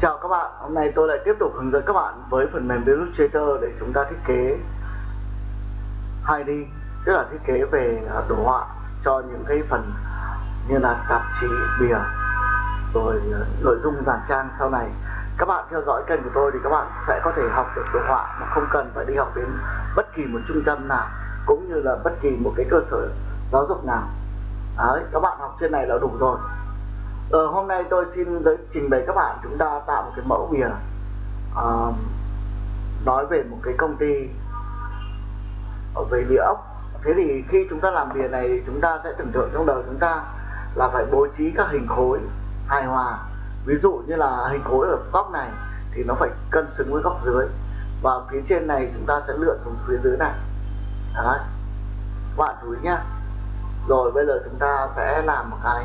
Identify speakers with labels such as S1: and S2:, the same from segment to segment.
S1: Chào các bạn, hôm nay tôi lại tiếp tục hướng dẫn các bạn với phần mềm Illustrator để chúng ta thiết kế 2D tức là thiết kế về à, đồ họa cho những cái phần như là tạp chí, bìa rồi à, nội dung dàn trang sau này. Các bạn theo dõi kênh của tôi thì các bạn sẽ có thể học được đồ họa mà không cần phải đi học đến bất kỳ một trung tâm nào cũng như là bất kỳ một cái cơ sở giáo dục nào. Đấy, các bạn học trên này là đủ rồi. Ờ, hôm nay tôi xin giới trình bày các bạn chúng ta tạo một cái mẫu bìa uh, nói về một cái công ty ở về địa ốc. Thế thì khi chúng ta làm bìa này chúng ta sẽ tưởng tượng trong đầu chúng ta là phải bố trí các hình khối hài hòa. Ví dụ như là hình khối ở góc này thì nó phải cân xứng với góc dưới và phía trên này chúng ta sẽ lựa xuống phía dưới này. Đấy. các bạn chú ý nhá. Rồi bây giờ chúng ta sẽ làm một cái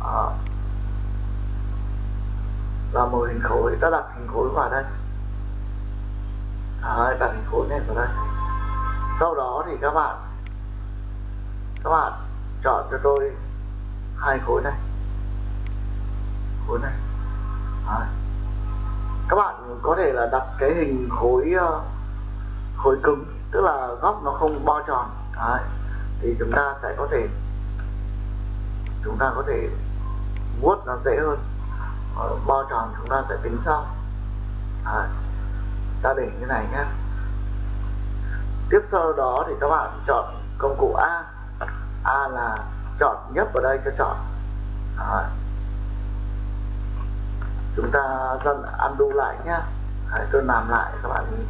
S1: à, là một hình khối ta đặt hình khối vào đây. À, Đấy, đặt hình khối này vào đây. Sau đó thì các bạn các bạn chọn cho tôi hai khối này. Khối này. Đấy. các bạn có thể là đặt cái hình khối ờ, khối cứng tức là góc nó không bo tròn. Đấy. thì chúng ta sẽ có thể chúng ta có thể vuốt nó dễ hơn. Ờ, bo tròn chúng ta sẽ tính sau. À, ta để như này nhé tiếp sau đó thì các bạn chọn công cụ A. A là chọn nhấp vào đây cho chọn. À, chúng ta dần undo lại nhé Đấy, à, tôi làm lại các bạn nhìn.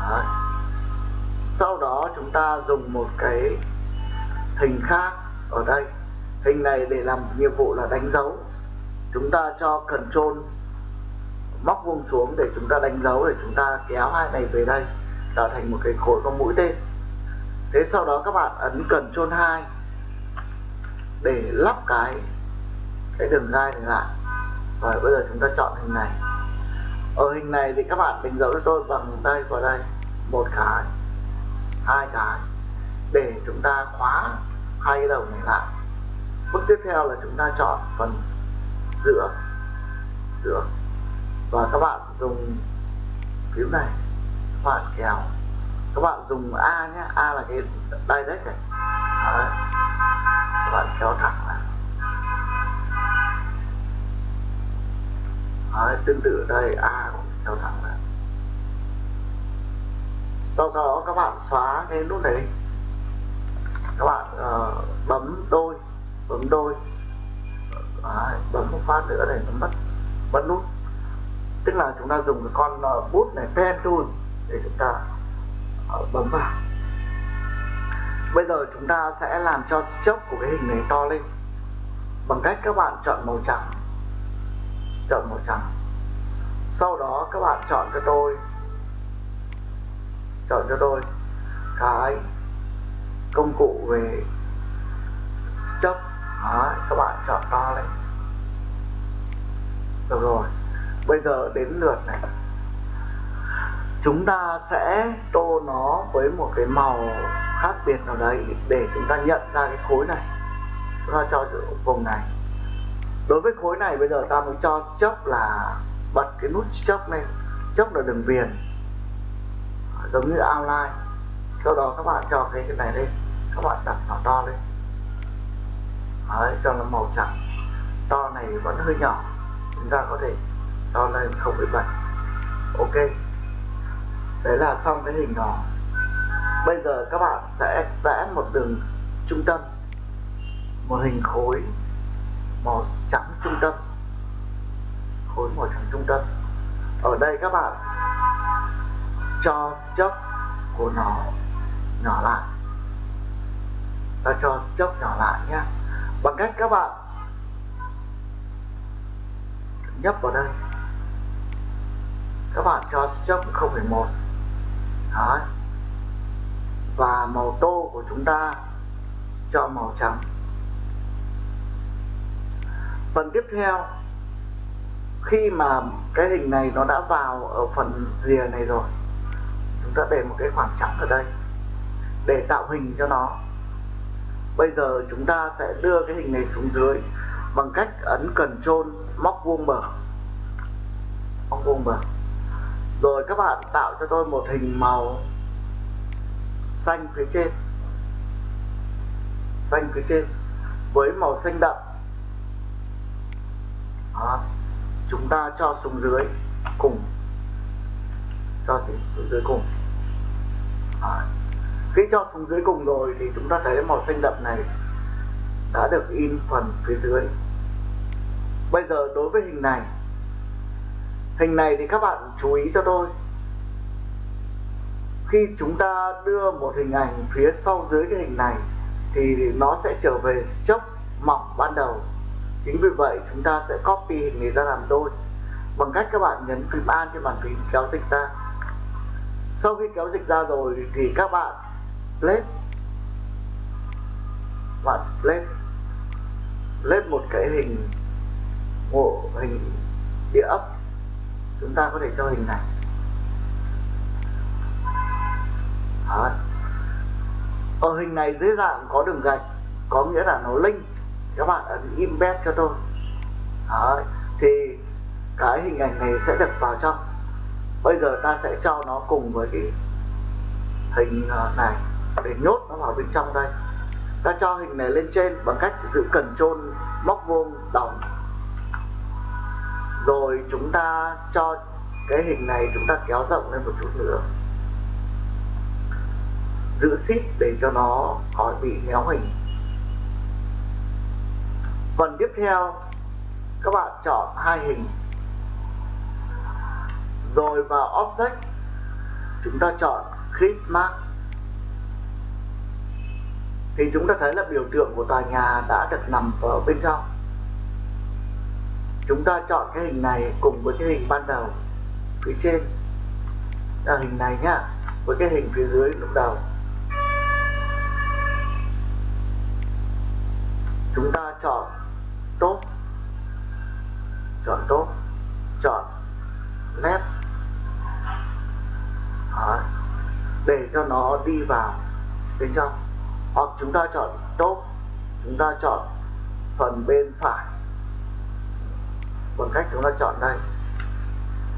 S1: Đấy. sau đó chúng ta dùng một cái hình khác ở đây hình này để làm nhiệm vụ là đánh dấu. Chúng ta cho control, móc vuông xuống để chúng ta đánh dấu, để chúng ta kéo hai này về đây tạo thành một cái khối có mũi tên. Thế sau đó các bạn ấn control 2 để lắp cái cái đường gai này lại. Và bây giờ chúng ta chọn hình này. Ở hình này thì các bạn đánh dấu cho tôi bằng tay vào đây, một cái, hai cái, để chúng ta khóa hai cái đầu này lại bước tiếp theo là chúng ta chọn phần giữa giữa. Và các bạn dùng phím này các bạn kéo các bạn dùng A nhé A là cái direct này. Đấy. các bạn kéo thẳng lại. Đấy, tương tự đây A cũng kéo thẳng lại. Sau đó các bạn xóa cái nút này đi. Phát nữa này, nó mất mất nút. Tức là chúng ta dùng cái con ờ, bút này, pen tool để chúng ta ờ, bấm vào. Bây giờ chúng ta sẽ làm cho chốc của cái hình này to lên. Bằng cách các bạn chọn màu trắng. Chọn màu trắng. Sau đó các bạn chọn cho tôi. Chọn cho tôi cái công cụ về chốc. Các bạn chọn to lên được rồi. Bây giờ đến lượt này. Chúng ta sẽ tô nó với một cái màu khác biệt nào đấy để chúng ta nhận ra cái khối này. Chúng ta cho vùng này. Đối với khối này bây giờ ta mới cho chớp là bật cái nút chớp lên. Chớp là đường viền. Giống như outline. Sau đó các bạn cho cái cái này lên. Các bạn đặt nó to lên. Đấy, cho nó màu trắng. To này vẫn hơi nhỏ chúng ta có thể to lên không bị bật ok. Đấy là xong cái hình đó. Bây giờ các bạn sẽ vẽ một đường trung tâm. Một hình khối màu trắng trung tâm. Khối màu trắng trung tâm. Ở đây các bạn cho stroke của nó nhỏ lại. Ta cho stroke nhỏ lại nhé. Bằng cách các bạn nhấp vào đây. Các bạn cho stroke 0,1 Đấy. và màu tô của chúng ta cho màu trắng. Phần tiếp theo khi mà cái hình này nó đã vào ở phần rìa này rồi chúng ta để một cái khoảng trắng ở đây để tạo hình cho nó. Bây giờ chúng ta sẽ đưa cái hình này xuống dưới bằng cách ấn Ctrl móc vuông bờ. Móc vuông bờ. Rồi các bạn tạo cho tôi một hình màu xanh phía trên. Xanh phía trên với màu xanh đậm. Đó. chúng ta cho xuống dưới cùng. Cho xuống dưới cùng. Đó. khi cho xuống dưới cùng rồi thì chúng ta thấy màu xanh đậm này đã được in phần phía dưới bây giờ đối với hình này hình này thì các bạn chú ý cho tôi. Khi chúng ta đưa một hình ảnh phía sau dưới cái hình này, thì nó sẽ trở về chốc mỏng ban đầu. Chính vì vậy, chúng ta sẽ copy hình này ra làm đôi, bằng cách các bạn nhấn phím An trên bàn phím kéo dịch ra. Sau khi kéo dịch ra rồi thì các bạn lên bạn lên lên một cái hình bộ hình địa ốc. Chúng ta có thể cho hình này. Đó. ở hình này dưới dạng có đường gạch, có nghĩa là nó linh. Các bạn ấn embed cho tôi. Đó. thì cái hình ảnh này sẽ được vào trong. Bây giờ ta sẽ cho nó cùng với cái hình ờ, này. Để nhốt nó vào bên trong đây. Ta cho hình này lên trên bằng cách giữ cần trôn móc vuông đồng rồi chúng ta cho cái hình này chúng ta kéo rộng lên một chút nữa. Giữ ship để cho nó khỏi bị méo hình. Phần tiếp theo, các bạn chọn hai hình. Rồi vào object, chúng ta chọn clip mark. Thì chúng ta thấy là biểu tượng của tòa nhà đã được nằm ở bên trong chúng ta chọn cái hình này cùng với cái hình ban đầu. Phía trên là hình này nhá, với cái hình phía dưới lúc đầu. Chúng ta chọn tốt chọn tốt chọn left. Đó. để cho nó đi vào bên trong. Hoặc chúng ta chọn tốt chúng ta chọn phần bên phải bằng cách chúng ta chọn đây.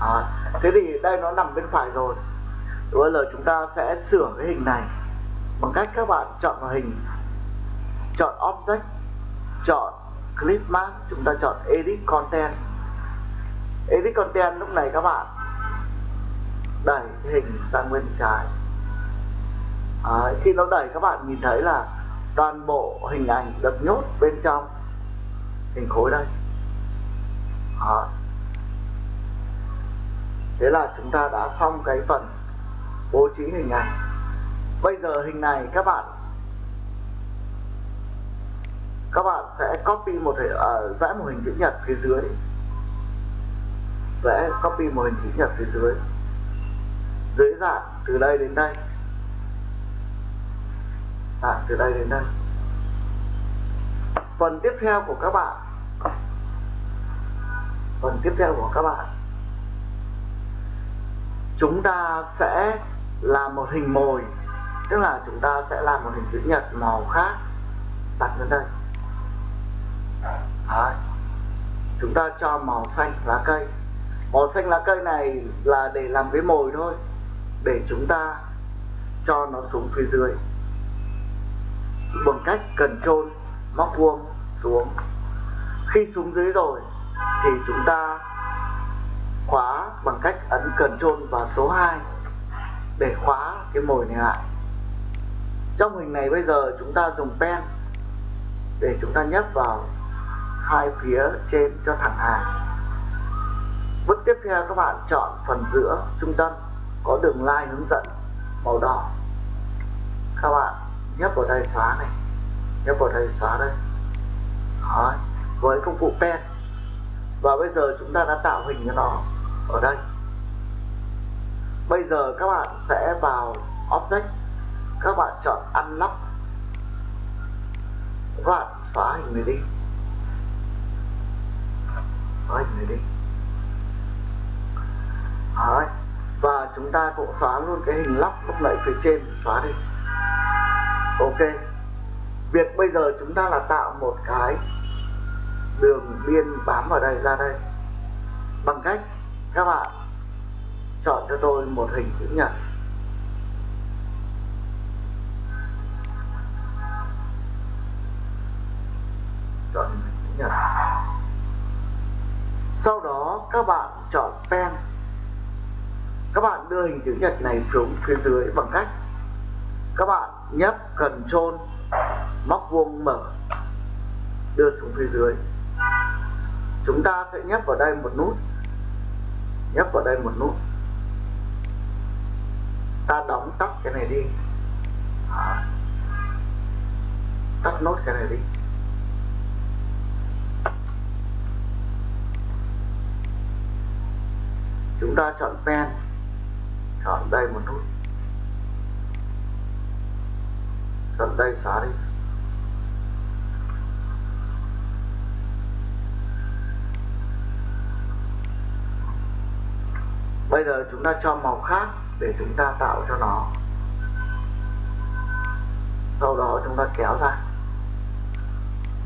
S1: À, thế thì đây nó nằm bên phải rồi. Bây giờ chúng ta sẽ sửa cái hình này. Bằng cách các bạn chọn vào hình. Chọn object. Chọn clip mark chúng ta chọn edit content. Edit content lúc này các bạn đẩy cái hình sang bên trái. À, khi nó đẩy các bạn nhìn thấy là toàn bộ hình ảnh được nhốt bên trong hình khối đây đó. thế là chúng ta đã xong cái phần bố trí hình ảnh. Bây giờ hình này các bạn các bạn sẽ copy một hình, à, vẽ một hình chữ nhật phía dưới. Vẽ copy một hình chữ nhật phía dưới. Dưới dạng từ đây đến đây. Dạng từ đây đến đây. Phần tiếp theo của các bạn phần tiếp theo của các bạn. Chúng ta sẽ làm một hình mồi, tức là chúng ta sẽ làm một hình chữ nhật màu khác. Đặt lên đây. Đấy. chúng ta cho màu xanh lá cây. Màu xanh lá cây này là để làm cái mồi thôi, để chúng ta cho nó xuống phía dưới. Bằng cách cần trôn, móc vuông xuống. Khi xuống dưới rồi thì chúng ta khóa bằng cách ấn cần trôn vào số 2 để khóa cái mồi này lại. Trong hình này bây giờ chúng ta dùng pen để chúng ta nhấp vào hai phía trên cho thẳng hàng. Bước tiếp theo các bạn chọn phần giữa trung tâm, có đường line hướng dẫn màu đỏ. Các bạn nhấp vào đây xóa này, nhấp vào đây xóa đây. Đó. với công cụ pen và bây giờ chúng ta đã tạo hình cho nó ở đây. Bây giờ các bạn sẽ vào object. Các bạn chọn unlock. Các bạn xóa hình này đi. Xóa hình này đi. Đấy. và chúng ta cũng xóa luôn cái hình lóc lúc nãy phía trên. Xóa đi. Ok. Việc bây giờ chúng ta là tạo một cái đường biên bám vào đây, ra đây. Bằng cách, các bạn chọn cho tôi một hình chữ nhật. Chọn hình chữ nhật. Sau đó, các bạn chọn pen. Các bạn đưa hình chữ nhật này xuống phía dưới bằng cách, các bạn nhấp cần trôn móc vuông mở, đưa xuống phía dưới chúng ta sẽ nhấp vào đây một nút. Nhấp vào đây một nút. Ta đóng tắt cái này đi. À. tắt nốt cái này đi. Chúng ta chọn pen. Chọn đây một nút. Chọn đây xóa đi. Bây giờ chúng ta cho màu khác để chúng ta tạo cho nó. Sau đó chúng ta kéo ra.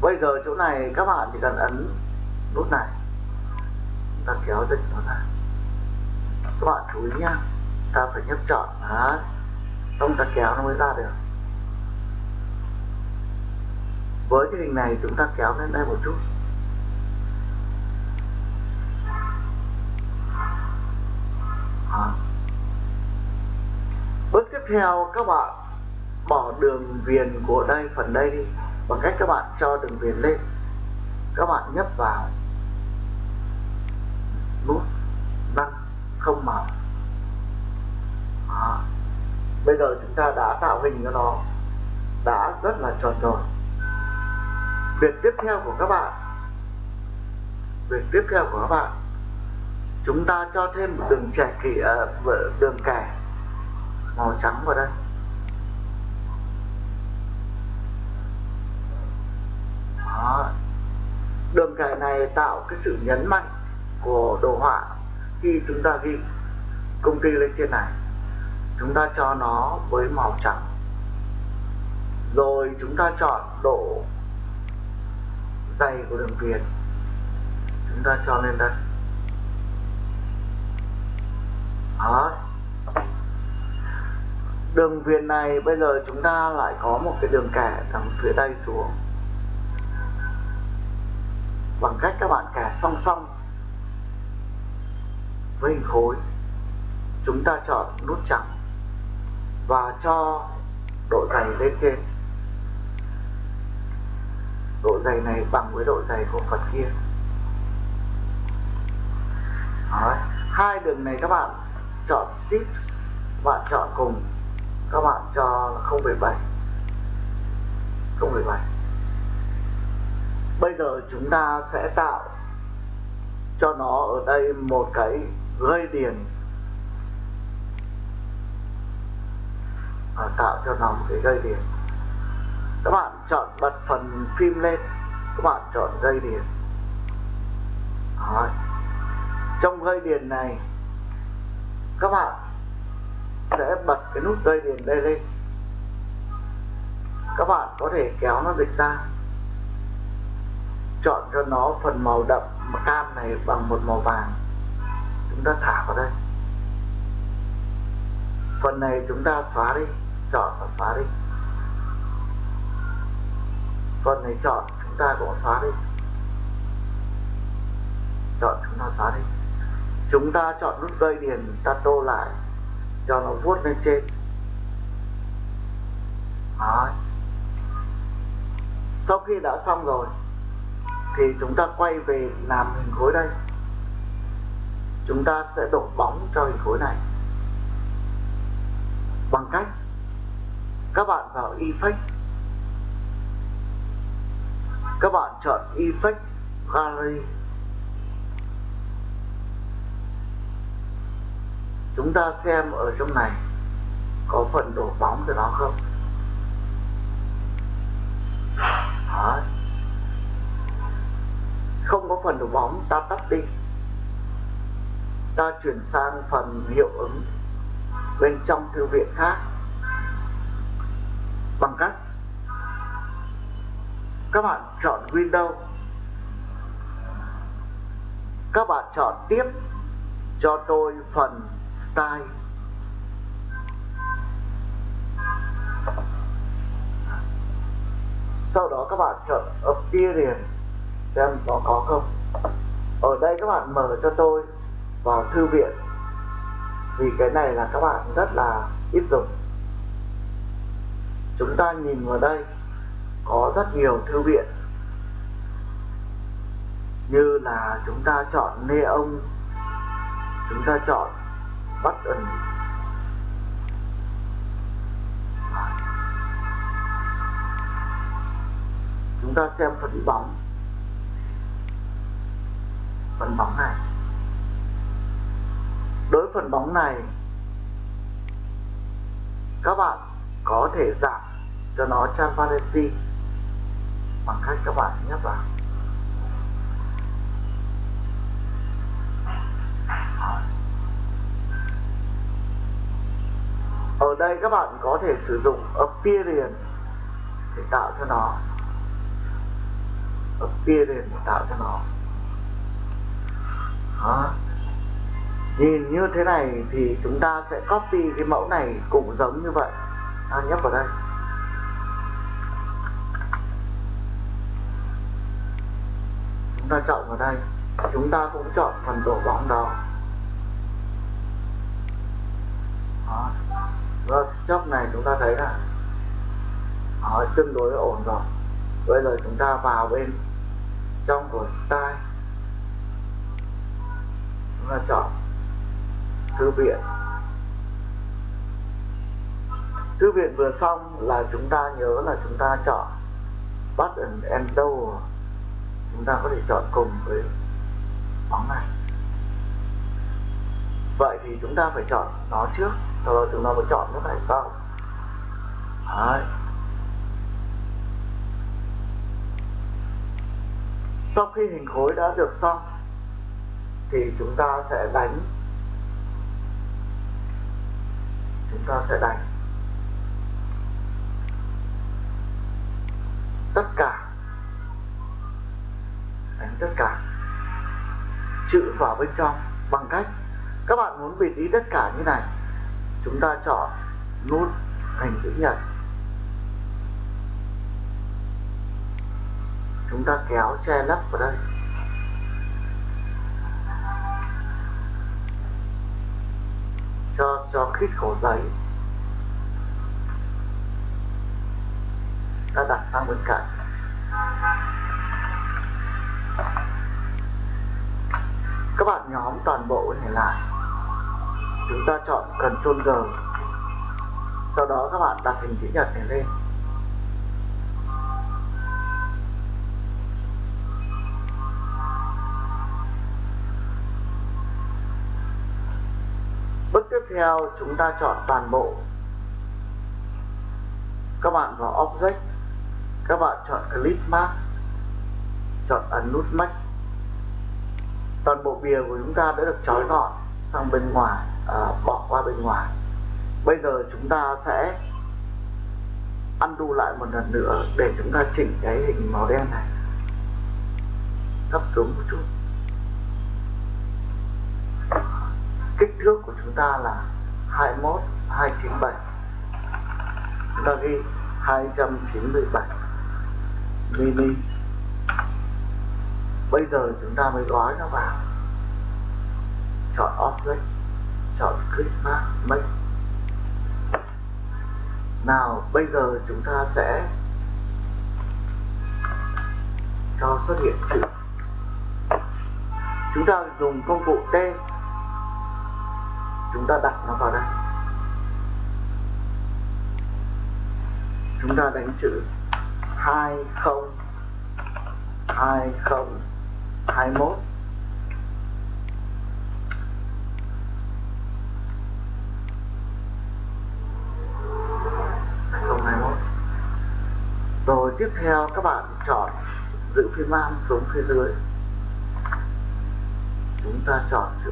S1: Bây giờ chỗ này các bạn chỉ cần ấn nút này. Chúng ta kéo dịch nó ra. Các bạn chú ý nhá. Ta phải nhấp chọn. Đó. Xong ta kéo nó mới ra được. Với cái hình này chúng ta kéo lên đây một chút đó. bước tiếp theo các bạn bỏ đường viền của đây, phần đây đi, bằng cách các bạn cho đường viền lên. Các bạn nhấp vào. Nút đăng không màu bây giờ chúng ta đã tạo hình cho nó. Đã rất là tròn rồi việc tiếp theo của các bạn. Việc tiếp theo của các bạn. Chúng ta cho thêm một đường trẻ kỷ à, đường kẻ màu trắng vào đây. Đó. đường kẻ này tạo cái sự nhấn mạnh của đồ họa khi chúng ta ghi công ty lên trên này. Chúng ta cho nó với màu trắng. Rồi chúng ta chọn độ dày của đường viền. Chúng ta cho lên đây. Đó đường viền này bây giờ chúng ta lại có một cái đường kẻ thẳng phía đây xuống. Bằng cách các bạn kẻ song song với hình khối, chúng ta chọn nút trắng và cho độ dày lên trên. Độ dày này bằng với độ dày của phần kia. Đấy. hai đường này các bạn chọn shift bạn chọn cùng các bạn cho 0,7 0,7 bây giờ chúng ta sẽ tạo cho nó ở đây một cái gây điền à, tạo cho nó một cái gây điền các bạn chọn bật phần phim lên. Các bạn chọn gây điền Đó. trong gây điền này các bạn sẽ bật cái nút dây điền đây lên. Các bạn có thể kéo nó dịch ra. Chọn cho nó phần màu đậm cam này bằng một màu vàng. Chúng ta thả vào đây. Phần này chúng ta xóa đi, chọn và xóa đi. Phần này chọn, chúng ta cũng xóa đi. Chọn, chúng ta xóa đi. Chúng ta chọn nút dây điền ta tô lại cho nó vuốt lên trên. Đấy. sau khi đã xong rồi, thì chúng ta quay về làm hình khối đây. Chúng ta sẽ đổ bóng cho hình khối này. Bằng cách, các bạn vào effect các bạn chọn effect gallery. Chúng ta xem ở trong này, có phần đổ bóng của nó không? Đó. không có phần đổ bóng, ta tắt đi. Ta chuyển sang phần hiệu ứng bên trong thư viện khác. Bằng cách, các bạn chọn Windows các bạn chọn tiếp cho tôi phần style. Sau đó các bạn chọn appearance xem nó có không. Ở đây các bạn mở cho tôi vào thư viện. Vì cái này là các bạn rất là ít dùng. Chúng ta nhìn vào đây, có rất nhiều thư viện. Như là chúng ta chọn neon, chúng ta chọn button chúng ta xem phần bóng. Phần bóng này. Đối phần bóng này, các bạn có thể giảm cho nó transparency bằng cách các bạn nhấp vào. Đây các bạn có thể sử dụng appearance để tạo cho nó. Appearance để tạo cho nó. Đó. nhìn như thế này thì chúng ta sẽ copy cái mẫu này cũng giống như vậy. Ta nhấp vào đây. Chúng ta chọn vào đây. Chúng ta cũng chọn phần đổ bóng đó. Chốc này chúng ta thấy là nó tương đối ổn rồi. Bây giờ chúng ta vào bên trong của style chúng ta chọn thư viện. Thư viện vừa xong là chúng ta nhớ là chúng ta chọn button and door chúng ta có thể chọn cùng với bóng này. Vậy thì chúng ta phải chọn nó trước sau đó chúng ta mới chọn cái này sau Đấy. sau khi hình khối đã được xong thì chúng ta sẽ đánh. Chúng ta sẽ đánh. Tất cả. Đánh tất cả. Chữ vào bên trong bằng cách các bạn muốn vị trí tất cả như này chúng ta chọn nút hình chữ nhật. Chúng ta kéo che lấp vào đây. Cho cho khít khổ giấy. Ta đặt sang bên cạnh. Các bạn nhóm toàn bộ này lại chúng ta chọn Ctrl G. Sau đó các bạn đặt hình chữ nhật này lên. Bước tiếp theo, chúng ta chọn toàn bộ. Các bạn vào object. Các bạn chọn clip mark chọn ấn nút max toàn bộ bìa của chúng ta đã được trói gọn sang bên ngoài à, bỏ qua bên ngoài. Bây giờ chúng ta sẽ undo lại một lần nữa để chúng ta chỉnh cái hình màu đen này. Thấp xuống một chút. Kích thước của chúng ta là 21 297 chúng ta ghi 297 mini. Bây giờ chúng ta mới gói nó vào. Chọn object chọn click mark make nào, bây giờ chúng ta sẽ cho xuất hiện chữ. Chúng ta dùng công cụ T. Chúng ta đặt nó vào đây. Chúng ta đánh chữ 20 20 21 tiếp theo các bạn chọn giữ phím man xuống phía dưới. Chúng ta chọn chữ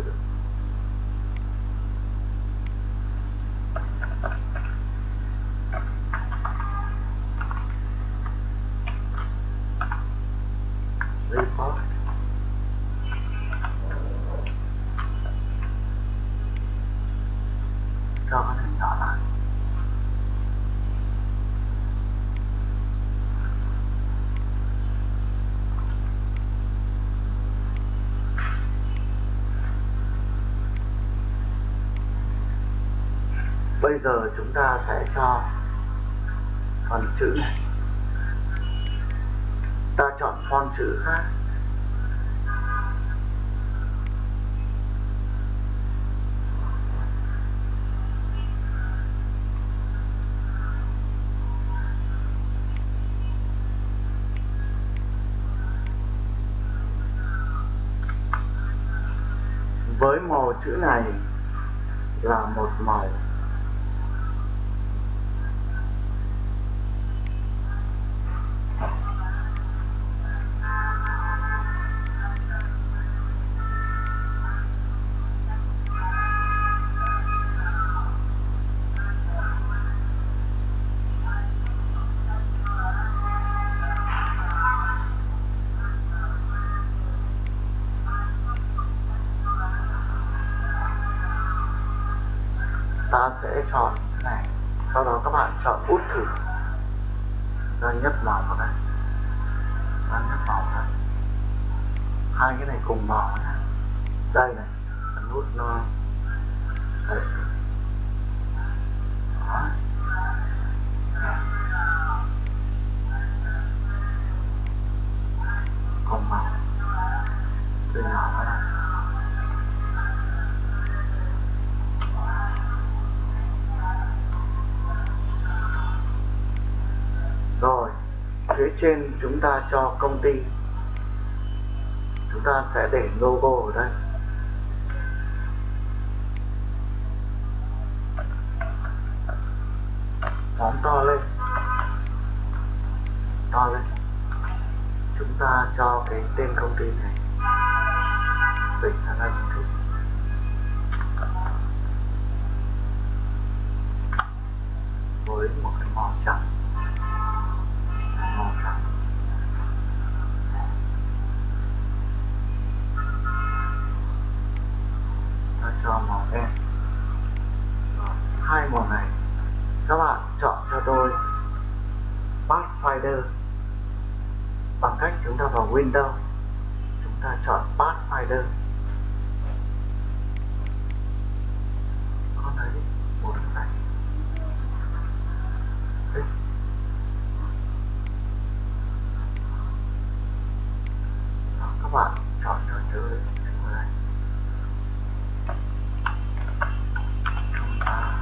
S1: bây giờ chúng ta sẽ cho phần chữ này. Ta chọn font chữ khác với màu chữ này là một màu. Ta sẽ chọn cái này sau đó các bạn chọn út thử đây nhấp màu vào đây ta nhấp màu vào đây hai cái này cùng màu này. đây này nút nó đây. Đó. Trên chúng ta cho công ty. Chúng ta sẽ để logo ở đây. Phóng to lên. To lên. Chúng ta cho cái tên công ty này. Bình ra đây một chút với một cái màu trắng màu trắng ta cho màu đen Rồi, hai màu này các bạn chọn cho tôi Pathfinder bằng cách chúng ta vào Windows chúng ta chọn Pathfinder con đấy một cái này Đấy. Đó, các bạn chọn cho tôi chữ này chúng ta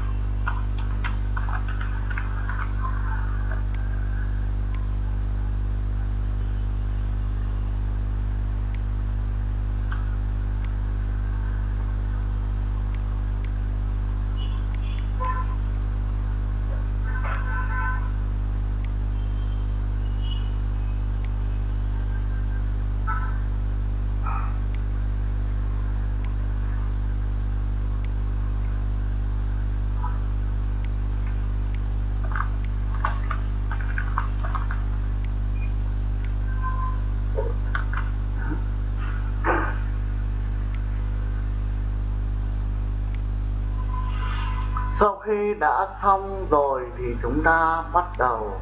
S1: sau khi đã xong rồi thì chúng ta bắt đầu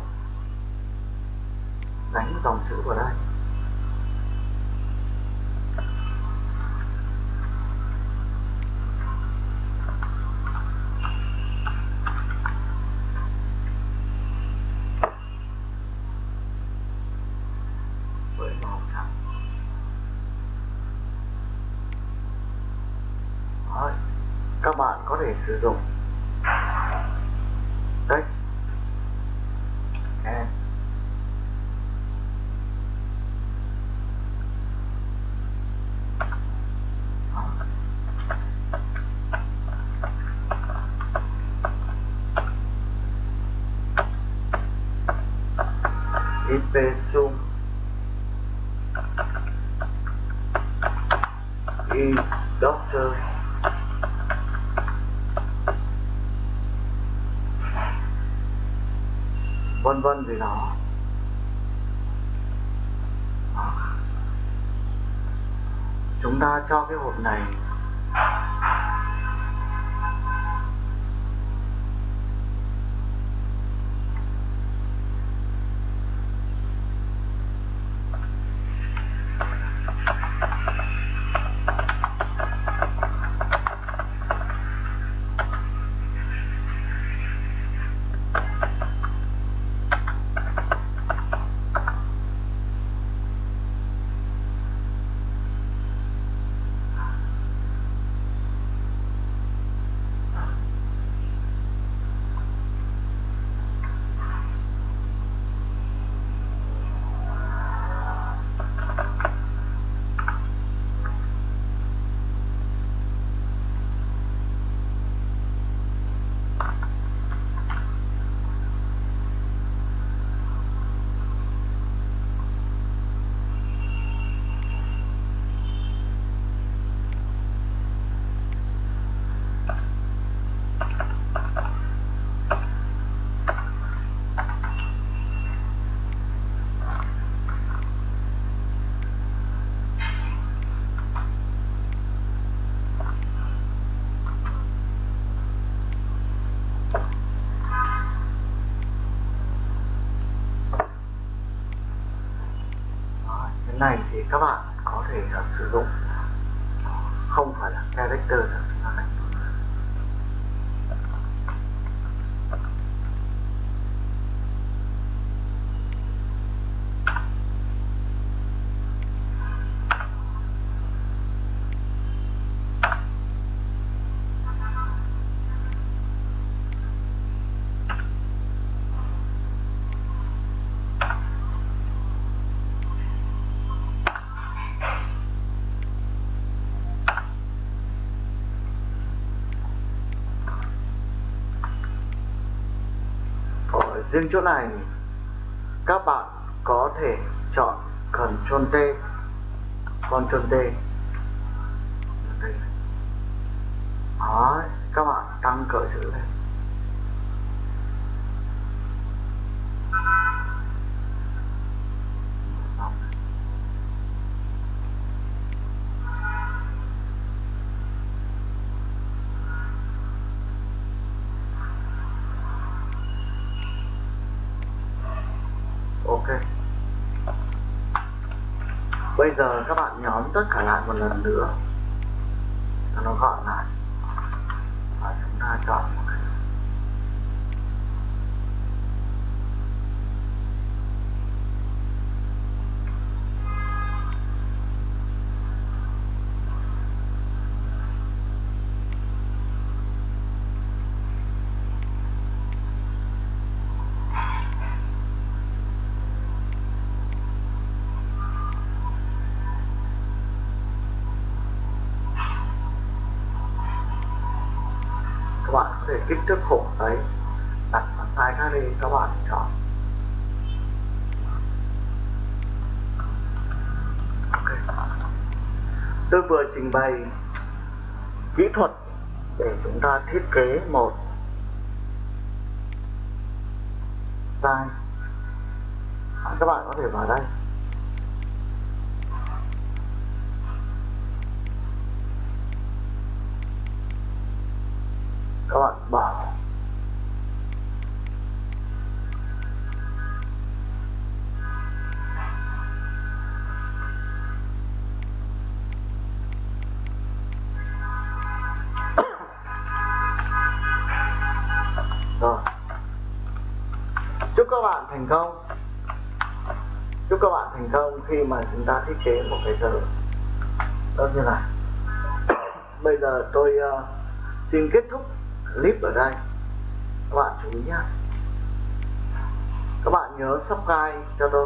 S1: đánh dòng chữ vào đây với màu trắng Đấy. các bạn có thể sử dụng đấy Nè. Đó. Ipsum is doctor vân vân gì đó. Chúng ta cho cái hộp này các bạn có thể uh, sử dụng không phải là character nữa chúng ta đánh ở riêng chỗ này các bạn có thể chọn Ctrl T Ctrl T. Đó, các bạn tăng cỡ chữ lên ok. Bây giờ các bạn nhóm tất cả lại một lần nữa. Cho nó gọn lại. Và chúng ta chọn trình bày kỹ thuật để chúng ta thiết kế một style. À, các bạn có thể vào đây. Các bạn bảo chế một cái giờ đó như này bây giờ tôi uh, xin kết thúc clip ở đây. Các bạn chú ý nhé các bạn nhớ subscribe cho tôi.